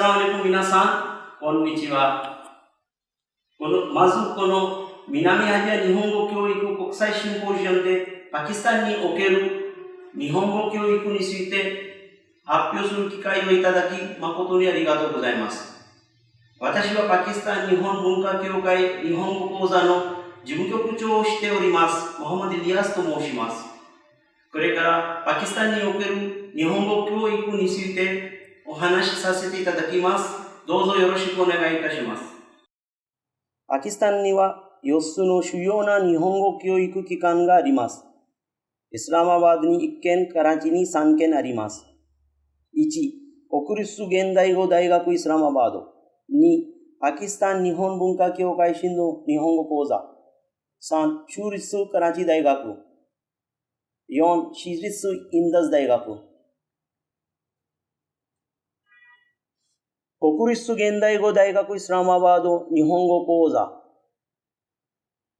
السلام عليكم 皆さん、こんにちは。このまずこの南アジア日本語教育国際シンポジアムでパキスタンにおける日本語教育について発表する機会をいただき誠にありがとうございます。私はパキスタン日本文化協会日本語講座の事務局長をしております、モハマディ・リアスと申します。これからパキスタンにおける日本語教育について話しさせていただきます。どうぞよろしくお願いいたします。パキスタンには4つの主要な日本語教育機関があります。イスラマバードに1件、カラチに3件あります。1、国立現代語大学イスラマバード。2、パキスタン日本文化協会新の日本語講座。3、州立カラチ大学。4、私立インダス大学。国立現代語大学イスラマバード日本語講座。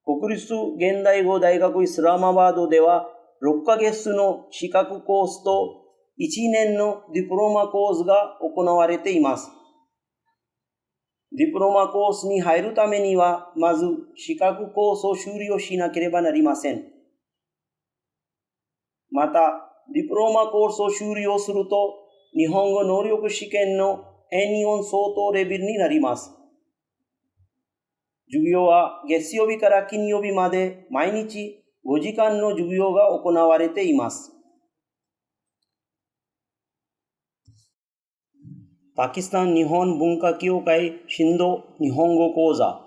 国立現代語大学イスラマバードでは、6ヶ月の資格コースと1年のディプロマコースが行われています。ディプロマコースに入るためには、まず資格コースを修了しなければなりません。また、ディプロマコースを修了すると、日本語能力試験の N4 相当レベルになります。授業は月曜日から金曜日まで毎日5時間の授業が行われています。パキスタン日本文化協会新道日本語講座。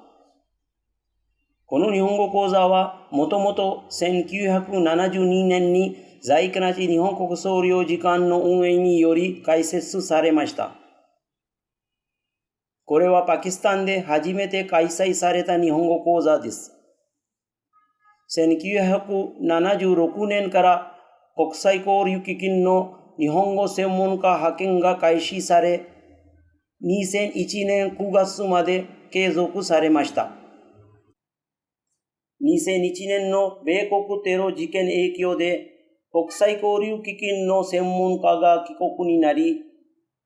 この日本語講座はもともと1972年に在家なち日本国総領事館の運営により開設されました。これはパキスタンで初めて開催された日本語講座です。1976年から国際交流基金の日本語専門家派遣が開始され、2001年9月まで継続されました。2001年の米国テロ事件影響で国際交流基金の専門家が帰国になり、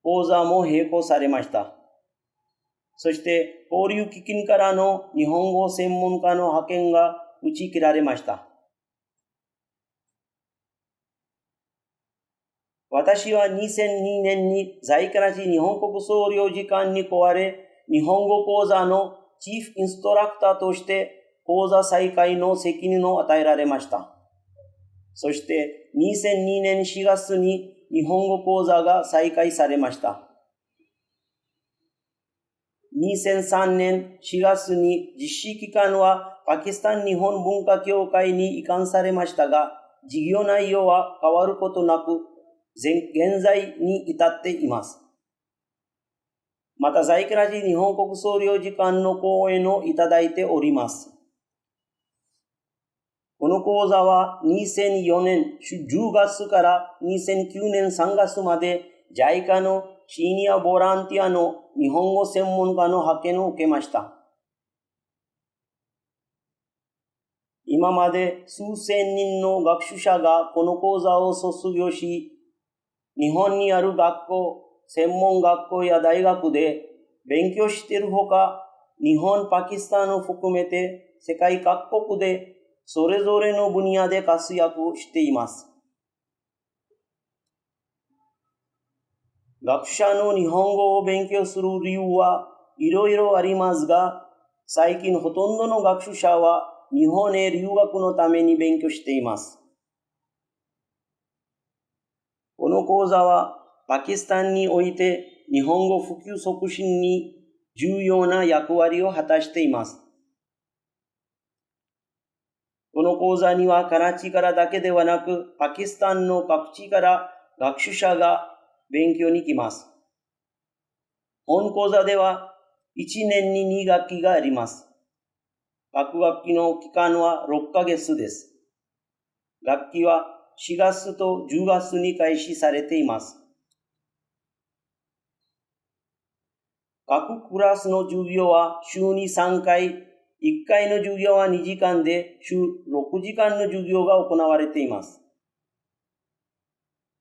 講座も並行されました。そして交流基金からの日本語専門家の派遣が打ち切られました。私は2002年に在家なし日本国総領事館に来れ、日本語講座のチーフインストラクターとして講座再開の責任を与えられました。そして2002年4月に日本語講座が再開されました。2003年4月に実施期間はパキスタン日本文化協会に移管されましたが、事業内容は変わることなく、現在に至っています。また、在家ラジ日本国総領事館の講演をいただいております。この講座は2004年10月から2009年3月まで JICA のシニアボランティアの日本語専門家の派遣を受けました。今まで数千人の学習者がこの講座を卒業し、日本にある学校、専門学校や大学で勉強しているほか、日本、パキスタンを含めて世界各国でそれぞれの分野で活躍しています。学者の日本語を勉強する理由はいろいろありますが、最近ほとんどの学習者は日本へ留学のために勉強しています。この講座はパキスタンにおいて日本語普及促進に重要な役割を果たしています。この講座にはカラチからだけではなく、パキスタンの各地から学習者が勉強に来ます。本講座では1年に2学期があります。各学期の期間は6ヶ月です。学期は4月と10月に開始されています。各クラスの授業は週に3回、1回の授業は2時間で週6時間の授業が行われています。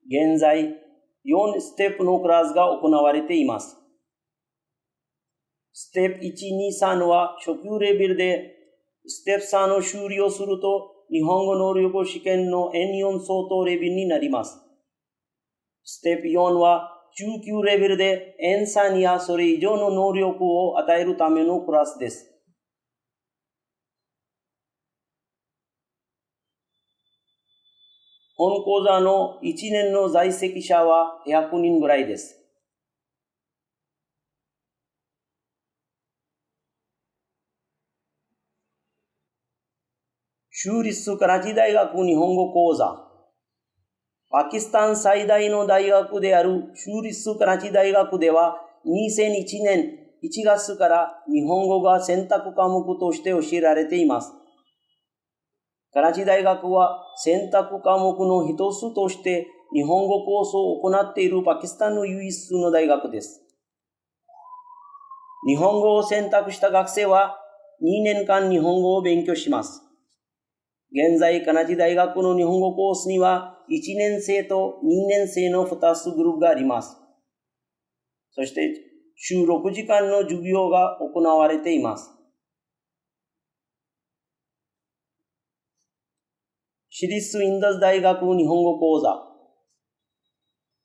現在、4ステップのクラスが行われています。ステップ1、2、3は初級レベルで、ステップ3を終了すると、日本語能力試験の N4 相当レベルになります。ステップ4は中級レベルで N3 やそれ以上の能力を与えるためのクラスです。本講座の1年の在籍者は100人ぐらいです。州立カラチ大学日本語講座。パキスタン最大の大学である州立カラチ大学では2001年1月から日本語が選択科目として教えられています。カラチ大学は選択科目の一つとして日本語コースを行っているパキスタンの唯一の大学です。日本語を選択した学生は2年間日本語を勉強します。現在、カナジ大学の日本語コースには1年生と2年生の2つグループがあります。そして、週6時間の授業が行われています。私立インダス大学日本語講座。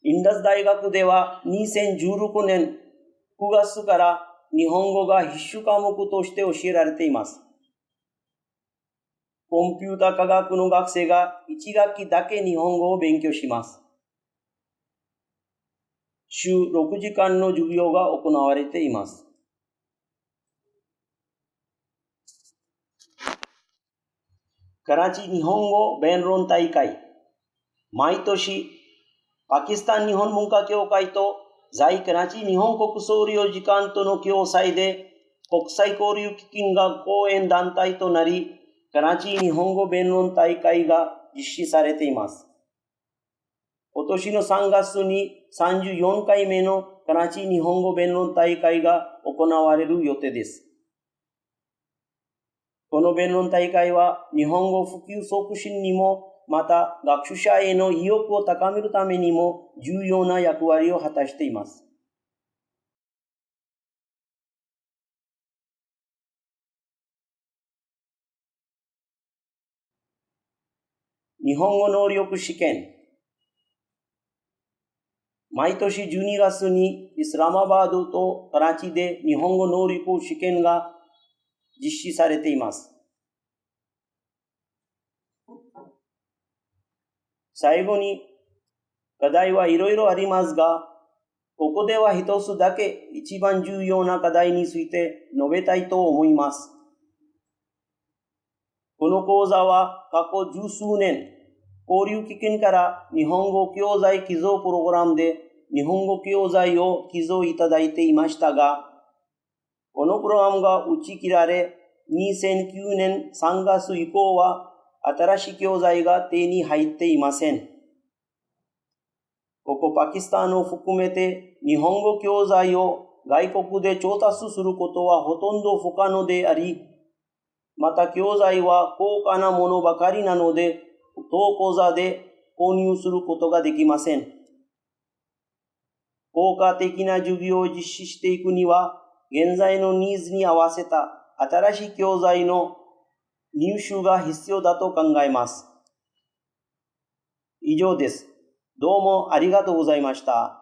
インダス大学では2016年9月から日本語が必修科目として教えられています。コンピュータ科学の学生が1学期だけ日本語を勉強します。週6時間の授業が行われています。カラチ日本語弁論大会。毎年、パキスタン日本文化協会と在カラチ日本国総領事館との共催で国際交流基金が講演団体となり、カラチ日本語弁論大会が実施されています。今年の3月に34回目のカラチ日本語弁論大会が行われる予定です。この弁論大会は日本語普及促進にも、また学習者への意欲を高めるためにも重要な役割を果たしています。日本語能力試験毎年12月にイスラマバードとカラチで日本語能力試験が実施されています。最後に、課題はいろいろありますが、ここでは一つだけ一番重要な課題について述べたいと思います。この講座は過去十数年、交流基金から日本語教材寄贈プログラムで日本語教材を寄贈いただいていましたが、このプログラムが打ち切られ、2009年3月以降は新しい教材が手に入っていません。ここパキスタンを含めて日本語教材を外国で調達することはほとんど不可能であり、また教材は高価なものばかりなので、当講座で購入することができません。効果的な授業を実施していくには、現在のニーズに合わせた新しい教材の入手が必要だと考えます。以上です。どうもありがとうございました。